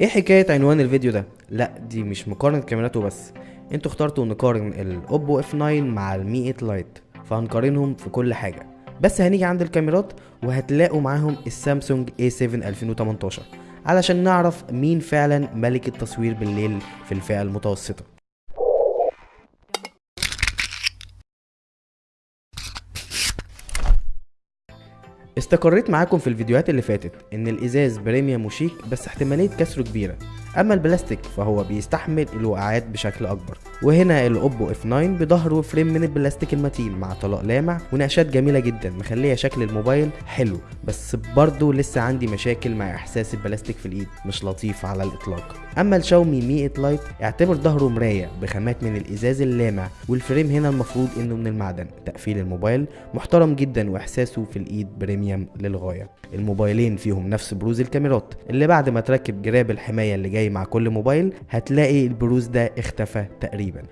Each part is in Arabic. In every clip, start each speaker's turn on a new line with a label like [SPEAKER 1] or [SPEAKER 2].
[SPEAKER 1] إيه حكاية عنوان الفيديو ده؟ لا دي مش مقارنة كاميرات وبس أنتوا اخترتوا نقارن ال Oppo F 9 مع ال Mi 8 Lite فهنقارنهم في كل حاجة. بس هنيجي عند الكاميرات وهتلاقوا معاهم ال Samsung A7 2018 علشان نعرف مين فعلا ملك التصوير بالليل في الفئة المتوسطة. استقريت معاكم في الفيديوهات اللي فاتت إن الإزاز premium وشيك بس احتمالية كسره كبيرة. أما البلاستيك فهو بيستحمل الوقعات بشكل أكبر وهنا ال Oppo F 9 بظهره frame من البلاستيك المتين مع طلاء لامع ونقشات جميلة جدا مخلية شكل الموبايل حلو بس برضه لسه عندي مشاكل مع إحساس البلاستيك في الإيد مش لطيف على الإطلاق. أما ال Xiaomi Mi 8 Lite اعتبر ظهره مراية بخامات من الإزاز اللامع وال frame هنا المفروض إنه من المعدن. تقفيل الموبايل محترم جدا وإحساسه في الإيد premium للغاية. الموبايلين فيهم نفس بروز الكاميرات اللي بعد ما تركب جراب الحماية اللي جاي مع كل موبايل هتلاقي البروز ده اختفى تقريبا.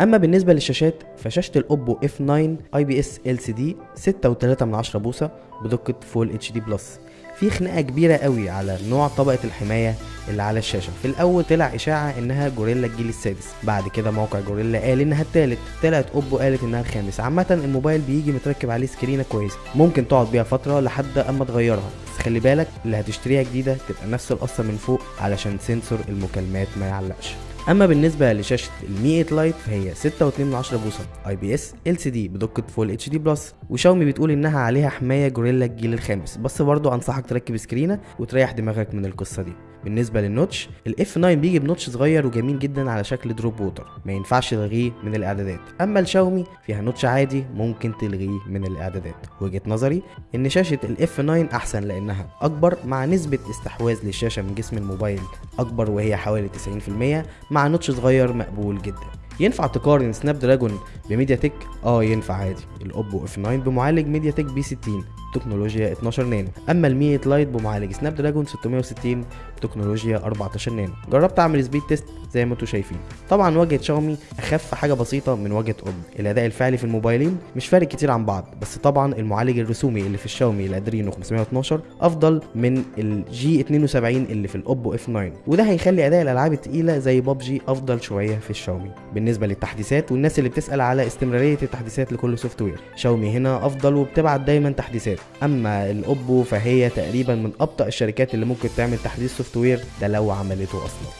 [SPEAKER 1] أما بالنسبة للشاشات فشاشة ال Oppo F 9 اي بي اس ال سي دي 6.3 بوصة بدقة full HD plus في خناقة كبيرة قوي على نوع طبقة الحماية اللي على الشاشة. في الأول طلع إشاعة إنها Gorilla الجيل السادس. بعد كده موقع Gorilla قال إنها الثالث طلعت Oppo قالت إنها الخامس. عامة الموبايل بيجي متركب عليه سكرينة كويسة. ممكن تقعد بيها فترة لحد أما تغيرها. خلي بالك اللي هتشتريها جديدة تبقى نفس القصة من فوق علشان sensor المكالمات ما يعلقش. أما بالنسبة لشاشة ال Mi 8 Lite فهي 6.2 بوصة اي بي اس ال سي دي بدقة full HD plus وشاومي بتقول إنها عليها حماية Gorilla الجيل الخامس بس برضه أنصحك تركب سكرينة وتريح دماغك من القصة دي. بالنسبة لل notch ال F 9 بيجي ب notch صغير وجميل جدا على شكل drop water ما ينفعش تلغيه من الإعدادات. أما الشاومي فيها notch عادي ممكن تلغيه من الإعدادات. وجهة نظري إن شاشة ال F 9 أحسن لأنها أكبر مع نسبة استحواذ للشاشة من جسم الموبايل أكبر وهي حوالي 90% مع notch صغير مقبول جدا. ينفع تقارن Snapdragon ب MediaTek؟ آه ينفع عادي. ال Oppo F 9 بمعالج MediaTek P 60 تكنولوجيا 12 نانو. أما ال Mi 8 Lite بمعالج Snapdragon 660 تكنولوجيا 14 نانو جربت أعمل speed test زي ما أنتم شايفين. طبعا واجهه شاومي أخف حاجة بسيطة من واجهه Oppo الأداء الفعلي في الموبايلين مش فارق كتير عن بعض بس طبعا المعالج الرسومي اللي في ال Xiaomi ال Adreno 512 أفضل من ال G 72 اللي في ال Oppo F 9 وده هيخلي أداء الألعاب التقيله زي ببجي أفضل شوية في الشاومي. بالنسبة للتحديثات والناس اللي بتسأل على استمرارية التحديثات لكل software Xiaomi هنا أفضل وبتبعت دايما تحديثات. أما ال Oppo فهي تقريبا من أبطأ الشركات اللي ممكن تعمل تحديث software ده لو عملته أصلا.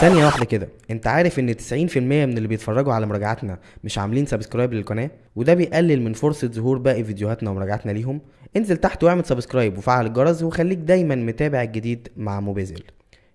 [SPEAKER 1] ثانية واحدة كده. انت عارف ان 90% من اللي بيتفرجوا على مراجعاتنا مش عاملين subscribe للقناة؟ وده بيقلل من فرصة ظهور باقي فيديوهاتنا ومراجعاتنا ليهم. انزل تحت واعمل subscribe وفعل الجرس وخليك دايما متابع الجديد مع موبيزل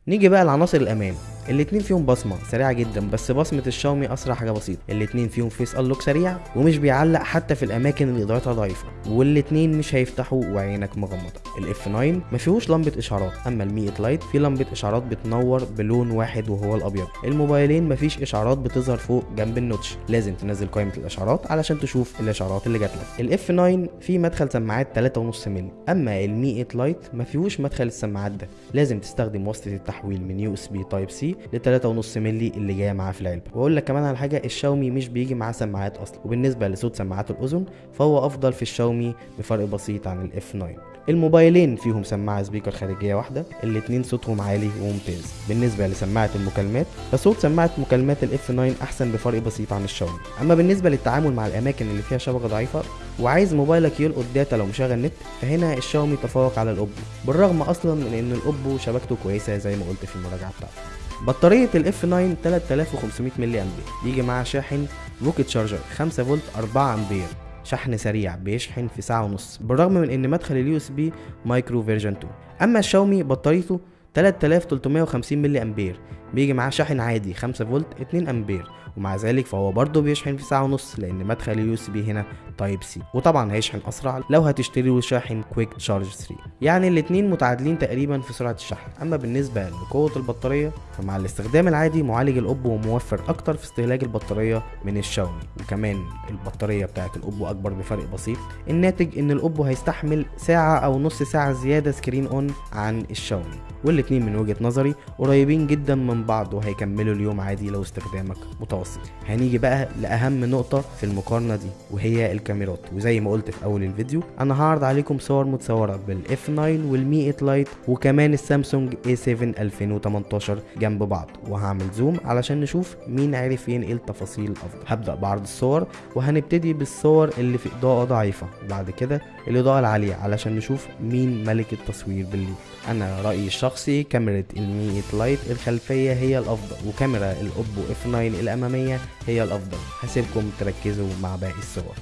[SPEAKER 1] نيجي بقى لعناصر الأمان. الاتنين فيهم بصمة سريعة جدا بس بصمة الشاومي أسرع حاجة بسيطة. الاتنين فيهم face unlock سريع ومش بيعلق حتى في الأماكن اللي إضاءتها ضعيفة والاتنين مش هيفتحوا وعينك مغمضة. ال F 9 ما فيهوش لمبة إشعارات أما ال Mi 8 Lite في لمبة إشعارات بتنور بلون واحد وهو الأبيض. الموبايلين مفيش إشعارات بتظهر فوق جنب ال notch لازم تنزل قائمة الإشعارات علشان تشوف الإشعارات اللي جات لك. ال F 9 فيه مدخل سماعات 3.5 مللي أما ال Mi 8 Lite ما فيهوش مدخل السماعات ده. لازم تستخدم وصله التحويل من USB Type C ل 3.5 مللي اللي جاية معاه في العلبة. وأقول لك كمان على حاجة الشاومي مش بيجي معاه سماعات أصلا. وبالنسبة لصوت سماعات الأذن فهو أفضل في الشاومي بفرق بسيط عن ال F 9 الموبايلين فيهم سماعة speaker خارجية واحدة الاتنين صوتهم عالي وممتاز. بالنسبة لسماعة المكالمات فصوت سماعة مكالمات ال F 9 أحسن بفرق بسيط عن الشاومي. أما بالنسبة للتعامل مع الأماكن اللي فيها شبكة ضعيفة وعايز موبايلك يلقط data لو مشغل نت فهنا الشاومي تفوق على الأوبو. بالرغم أصلا من إن الأوبو شبكته كويسة زي ما قلت في المراجعة بتاعته بطارية ال F 9 3500 ملي امبير بيجي معاها شاحن rocket charger 5 فولت 4 آمبير. شحن سريع بيشحن في ساعة ونص. بالرغم من إن مدخل ال USB micro version 2 أما الشاومي بطاريته 3350 ملي امبير بيجي معاه شاحن عادي 5 فولت 2 أمبير. ومع ذلك فهو برضه بيشحن في ساعة ونص لأن مدخل ال USB هنا Type C وطبعا هيشحن أسرع لو هتشتري شاحن Quick Charge 3 يعني الاتنين متعادلين تقريبا في سرعة الشحن. أما بالنسبة لقوة البطارية فمع الاستخدام العادي معالج الأوبو موفر أكتر في استهلاك البطارية من الشاومي. وكمان البطارية بتاعت الأوبو أكبر بفرق بسيط. الناتج إن الأوبو هيستحمل ساعة أو نص ساعة زيادة screen on عن الشاومي. والاتنين من وجهة نظري قريبين جدا من بعض وهيكملوا اليوم عادي لو استخدامك. متوسط. هنيجي بقى لأهم نقطة في المقارنة دي وهي الكاميرات. وزي ما قلت في أول الفيديو أنا هعرض عليكم صور متصورة بال F 9 وال Mi 8 Lite وكمان السامسونج A7 2018 جنب بعض. وهعمل zoom علشان نشوف مين عرف ينقل تفاصيل أفضل. هبدأ بعرض الصور وهنبتدي بالصور اللي في إضاءة ضعيفة. بعد كده الإضاءة العالية علشان نشوف مين ملك التصوير بالليل. أنا رأيي الشخصي كاميرا ال Mi 8 Lite الخلفية هي الأفضل وكاميرا الأوبو F 9 الأمامية هي الأفضل. هسيبكم تركزوا مع باقي الصور.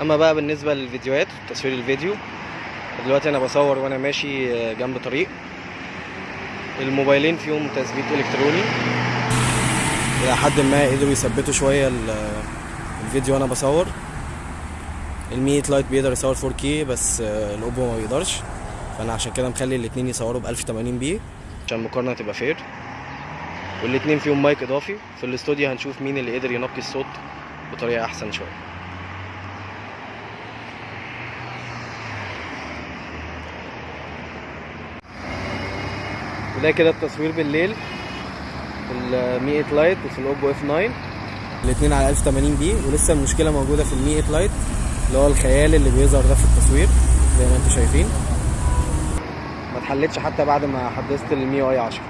[SPEAKER 2] أما بقى بالنسبة للفيديوهات تصوير الفيديو دلوقتي أنا بصور وأنا ماشي جنب طريق. الموبايلين فيهم تثبيت إلكتروني. إلى حد ما قدروا يثبتوا شوية الفيديو وأنا بصور. ال Mi 8 Lite بيقدر يصور 4K بس الأوبو ما بيقدرش. فأنا عشان كده مخلي الاتنين يصوروا ب 1080 p. عشان المقارنة تبقى fair والاتنين فيهم مايك إضافي. في الاستوديو هنشوف مين اللي قدر ينقي الصوت بطريقة أحسن شوية. وده كده التصوير بالليل في ال Mi 8 Lite وفي الاوبو F 9 الاثنين على 1080 p ولسه المشكلة موجودة في ال Mi 8 Lite اللي هو الخيال اللي بيظهر ده في التصوير زي ما أنتم شايفين. ما اتحلتش حتى بعد ما حدثت ال MIUI 10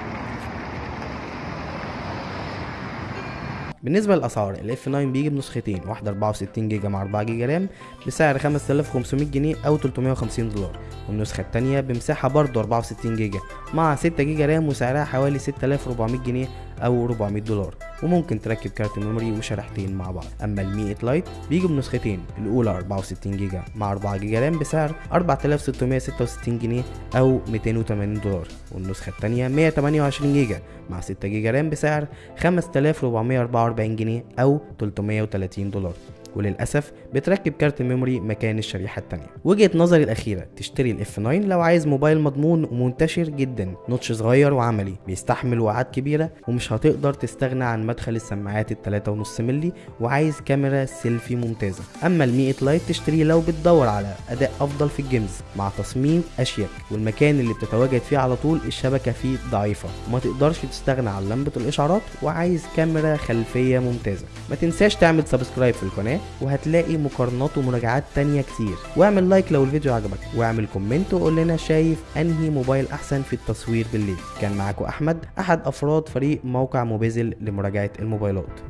[SPEAKER 1] بالنسبة للأسعار ال F9 بيجي بنسختين واحدة 64 جيجا مع 4 جيجا RAM بسعر 5500 جنيه أو 350 دولار. والنسخة التانية بمساحة برضه 64 جيجا مع 6 جيجا RAM وسعرها حوالي 6400 جنيه أو 400 دولار. وممكن تركب كارت memory وشريحتين مع بعض. أما ال Mi 8 Lite بيجي بنسختين الأولى 64 جيجا مع 4 جيجا RAM بسعر 4666 جنيه أو 280 دولار. والنسخة التانية 128 جيجا مع 6 جيجا RAM بسعر 5444 جنيه أو 330 دولار. وللأسف بتركب كارت memory مكان الشريحة التانية. وجهة نظري الأخيرة تشتري ال F 9 لو عايز موبايل مضمون ومنتشر جدا notch صغير وعملي بيستحمل وقعات كبيرة ومش هتقدر تستغنى عن مدخل السماعات ال 3.5 مللي وعايز كاميرا سيلفي ممتازة. أما ال Mi 8 Lite تشتريه لو بتدور على أداء أفضل في ال games مع تصميم أشيك. والمكان اللي بتتواجد فيه على طول الشبكة فيه ضعيفة. وما تقدرش تستغنى عن لمبة الإشعارات وعايز كاميرا خلفية ممتازة. ما تنساش تعمل subscribe في القناة وهتلاقي مقارنات ومراجعات تانية كتير. واعمل like لو الفيديو عجبك واعمل comment وقول لنا شايف أنهي موبايل أحسن في التصوير بالليل. كان معاكم أحمد أحد أفراد فريق موقع موبيزل لمراجعة الموبايلات.